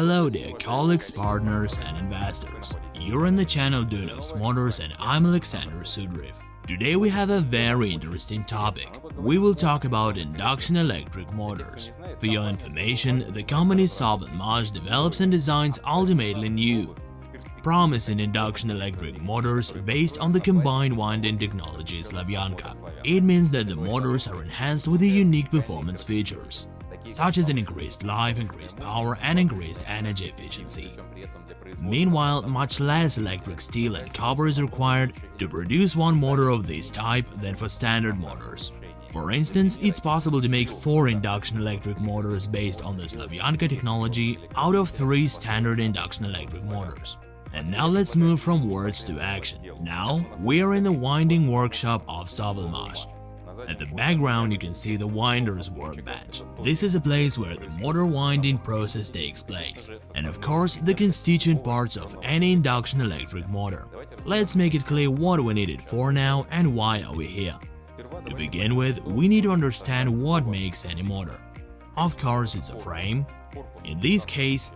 Hello dear colleagues, partners and investors. You're in the channel Duyunov's Motors and I'm Alexander Sudriv. Today we have a very interesting topic. We will talk about induction electric motors. For your information, the company Sovelmash develops and designs ultimately new, promising induction electric motors based on the combined winding technology Slavyanka. It means that the motors are enhanced with unique performance features such as an increased life, increased power and increased energy efficiency. Meanwhile, much less electric steel and copper is required to produce one motor of this type than for standard motors. For instance, it's possible to make four induction electric motors based on the Slavyanka technology out of three standard induction electric motors. And now let's move from words to action. Now, we are in the winding workshop of Sovelmash, at the background you can see the winder's workbench. This is a place where the motor winding process takes place, and of course the constituent parts of any induction electric motor. Let's make it clear what we need it for now and why are we here. To begin with, we need to understand what makes any motor. Of course it's a frame. In this case,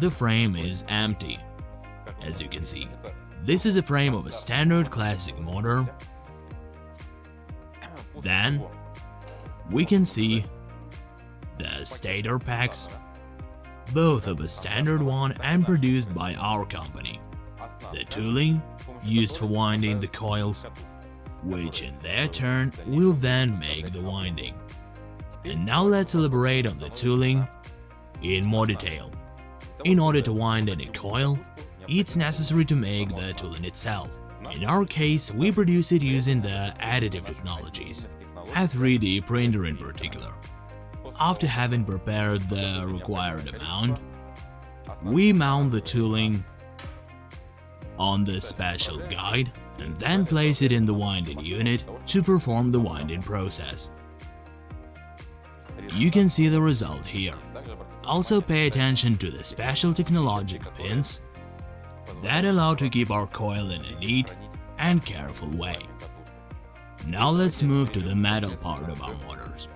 the frame is empty. As you can see, this is a frame of a standard classic motor then we can see the stator packs, both of a standard one and produced by our company. The tooling used for winding the coils, which in their turn will then make the winding. And now let's elaborate on the tooling in more detail. In order to wind any coil, it's necessary to make the tooling itself. In our case, we produce it using the additive technologies, a 3D printer in particular. After having prepared the required amount, we mount the tooling on the special guide and then place it in the winding unit to perform the winding process. You can see the result here. Also pay attention to the special technological pins that allow to keep our coil in a neat and careful way. Now let's move to the metal part of our motors.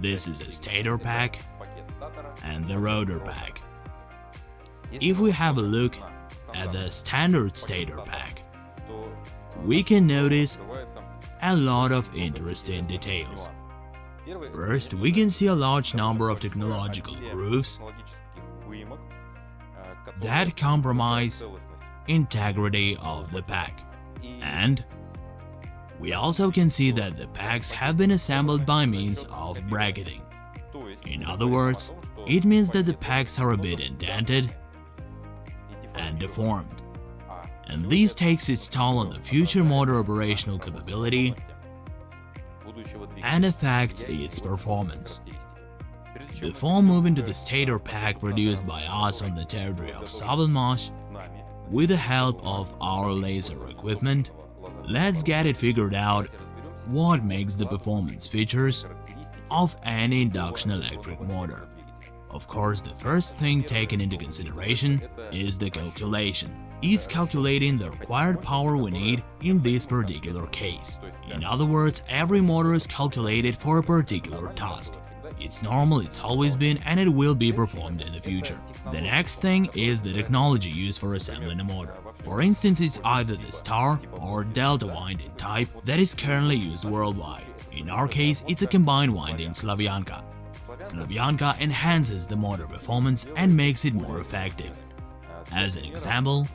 This is a stator pack and the rotor pack. If we have a look at the standard stator pack, we can notice a lot of interesting details. First, we can see a large number of technological grooves that compromise integrity of the pack. And we also can see that the packs have been assembled by means of bracketing. In other words, it means that the packs are a bit indented and deformed. And this takes its toll on the future motor operational capability and affects its performance. Before moving to the stator pack produced by us on the territory of Sovelmash, with the help of our laser equipment, let's get it figured out what makes the performance features of any induction electric motor. Of course, the first thing taken into consideration is the calculation. It's calculating the required power we need in this particular case. In other words, every motor is calculated for a particular task. It's normal, it's always been, and it will be performed in the future. The next thing is the technology used for assembling a motor. For instance, it's either the star or delta winding type that is currently used worldwide. In our case, it's a combined winding Slavyanka. Slavyanka enhances the motor performance and makes it more effective. As an example,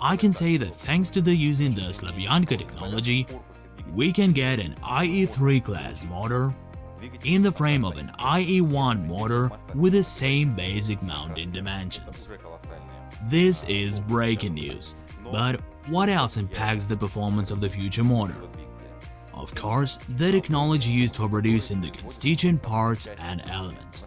I can say that thanks to the using the Slavyanka technology, we can get an IE3 class motor in the frame of an IE1 motor with the same basic mounting dimensions. This is breaking news, but what else impacts the performance of the future motor? Of course, the technology used for producing the constituent parts and elements.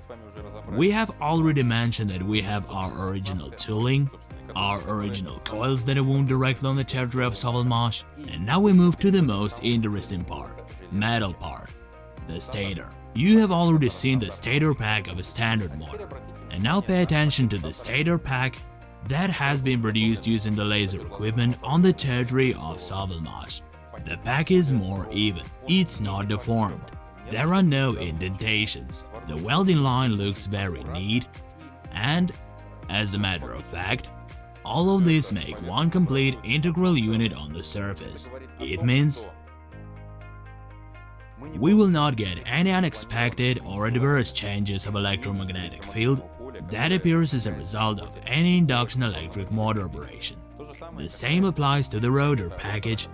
We have already mentioned that we have our original tooling, our original coils that are wound directly on the territory of Sovelmash, and now we move to the most interesting part, metal part the stator. You have already seen the stator pack of a standard motor, and now pay attention to the stator pack that has been produced using the laser equipment on the territory of Sovelmash. The pack is more even, it's not deformed. There are no indentations, the welding line looks very neat, and As a matter of fact, all of these make one complete integral unit on the surface. It means we will not get any unexpected or adverse changes of electromagnetic field that appears as a result of any induction electric motor operation. The same applies to the rotor package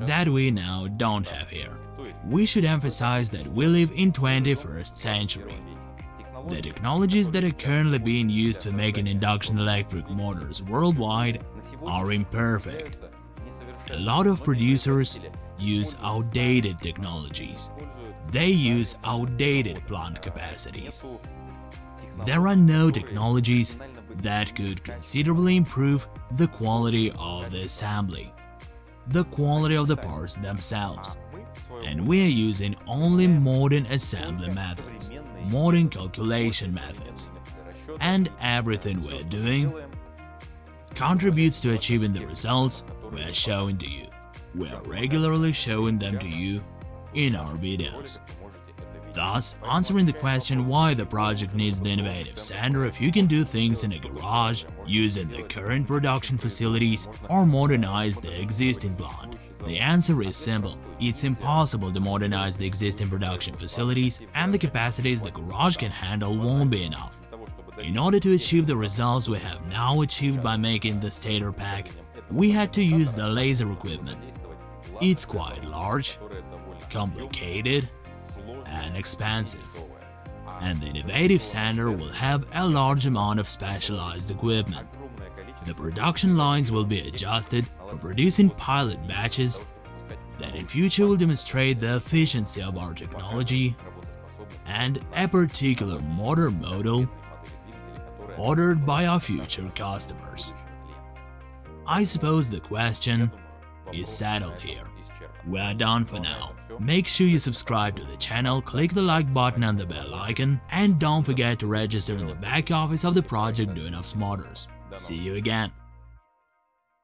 that we now don't have here. We should emphasize that we live in 21st century. The technologies that are currently being used for making induction electric motors worldwide are imperfect. A lot of producers use outdated technologies. They use outdated plant capacities. There are no technologies that could considerably improve the quality of the assembly, the quality of the parts themselves, and we are using only modern assembly methods, modern calculation methods, and everything we're doing contributes to achieving the results we are showing to you. We are regularly showing them to you in our videos. Thus, answering the question why the project needs the innovative sander if you can do things in a garage, using the current production facilities, or modernize the existing plant. The answer is simple. It's impossible to modernize the existing production facilities and the capacities the garage can handle won't be enough. In order to achieve the results we have now achieved by making the stator pack, we had to use the laser equipment. It's quite large, complicated, and expensive, and the innovative center will have a large amount of specialized equipment. The production lines will be adjusted for producing pilot batches that in future will demonstrate the efficiency of our technology and a particular motor model ordered by our future customers. I suppose the question is settled here. We're done for now. Make sure you subscribe to the channel, click the like button and the bell icon, and don't forget to register in the back office of the project Duyunov's Motors. See you again.